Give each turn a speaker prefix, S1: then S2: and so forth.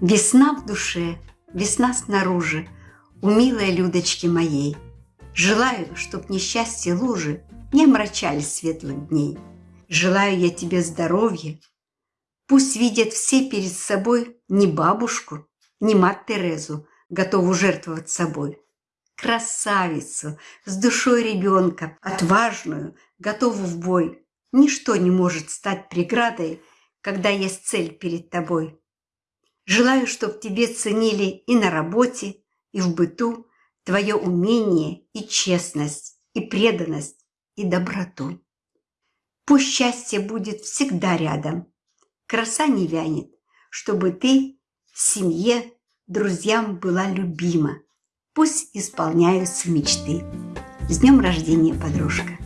S1: Весна в душе, весна снаружи, У милой Людочки моей. Желаю, чтоб несчастье лужи Не омрачали светлых дней. Желаю я тебе здоровья. Пусть видят все перед собой Не бабушку, не мать Терезу, Готову жертвовать собой. Красавицу, с душой ребенка, Отважную, готову в бой. Ничто не может стать преградой, Когда есть цель перед тобой. Желаю, чтоб тебе ценили и на работе, и в быту твое умение и честность, и преданность, и доброту. Пусть счастье будет всегда рядом, краса не вянет, чтобы ты семье, друзьям была любима. Пусть исполняются мечты. С днем рождения, подружка!